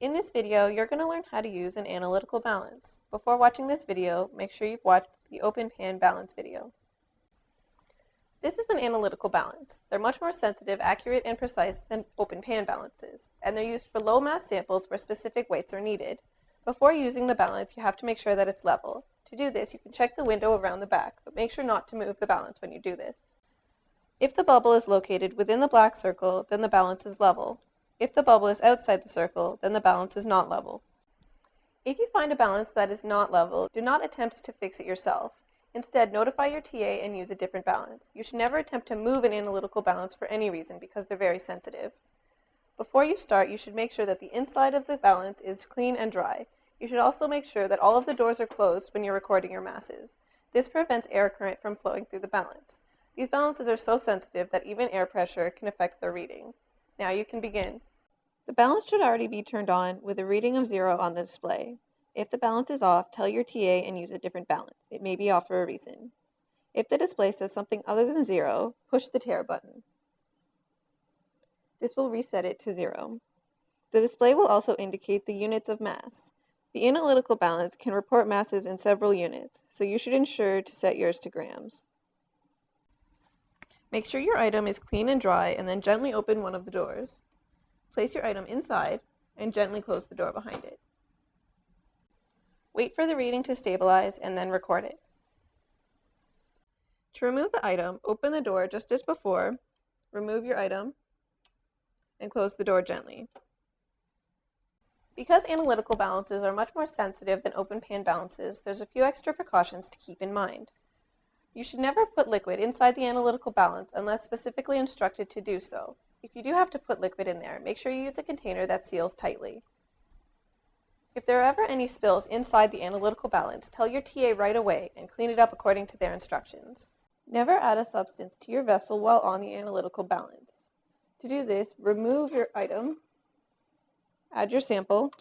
In this video, you're going to learn how to use an analytical balance. Before watching this video, make sure you've watched the open pan balance video. This is an analytical balance. They're much more sensitive, accurate, and precise than open pan balances, and they're used for low mass samples where specific weights are needed. Before using the balance, you have to make sure that it's level. To do this, you can check the window around the back, but make sure not to move the balance when you do this. If the bubble is located within the black circle, then the balance is level. If the bubble is outside the circle, then the balance is not level. If you find a balance that is not level, do not attempt to fix it yourself. Instead, notify your TA and use a different balance. You should never attempt to move an analytical balance for any reason because they're very sensitive. Before you start, you should make sure that the inside of the balance is clean and dry. You should also make sure that all of the doors are closed when you're recording your masses. This prevents air current from flowing through the balance. These balances are so sensitive that even air pressure can affect their reading. Now you can begin. The balance should already be turned on with a reading of zero on the display. If the balance is off, tell your TA and use a different balance. It may be off for a reason. If the display says something other than zero, push the tare button. This will reset it to zero. The display will also indicate the units of mass. The analytical balance can report masses in several units, so you should ensure to set yours to grams. Make sure your item is clean and dry and then gently open one of the doors. Place your item inside and gently close the door behind it. Wait for the reading to stabilize and then record it. To remove the item, open the door just as before, remove your item, and close the door gently. Because analytical balances are much more sensitive than open pan balances, there's a few extra precautions to keep in mind. You should never put liquid inside the analytical balance unless specifically instructed to do so. If you do have to put liquid in there, make sure you use a container that seals tightly. If there are ever any spills inside the analytical balance, tell your TA right away and clean it up according to their instructions. Never add a substance to your vessel while on the analytical balance. To do this, remove your item, add your sample,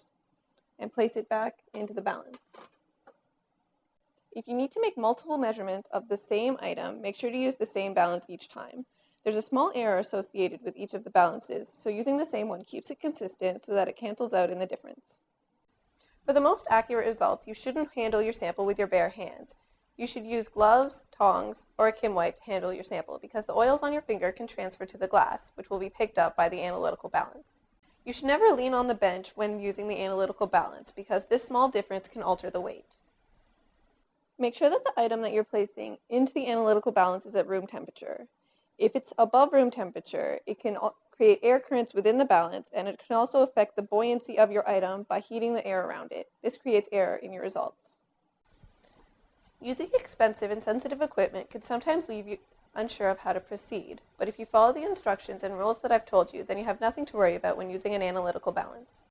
and place it back into the balance. If you need to make multiple measurements of the same item, make sure to use the same balance each time. There's a small error associated with each of the balances, so using the same one keeps it consistent so that it cancels out in the difference. For the most accurate results, you shouldn't handle your sample with your bare hands. You should use gloves, tongs, or a Kim wipe to handle your sample because the oils on your finger can transfer to the glass, which will be picked up by the analytical balance. You should never lean on the bench when using the analytical balance because this small difference can alter the weight. Make sure that the item that you're placing into the analytical balance is at room temperature. If it's above room temperature, it can create air currents within the balance and it can also affect the buoyancy of your item by heating the air around it. This creates error in your results. Using expensive and sensitive equipment can sometimes leave you unsure of how to proceed, but if you follow the instructions and rules that I've told you, then you have nothing to worry about when using an analytical balance.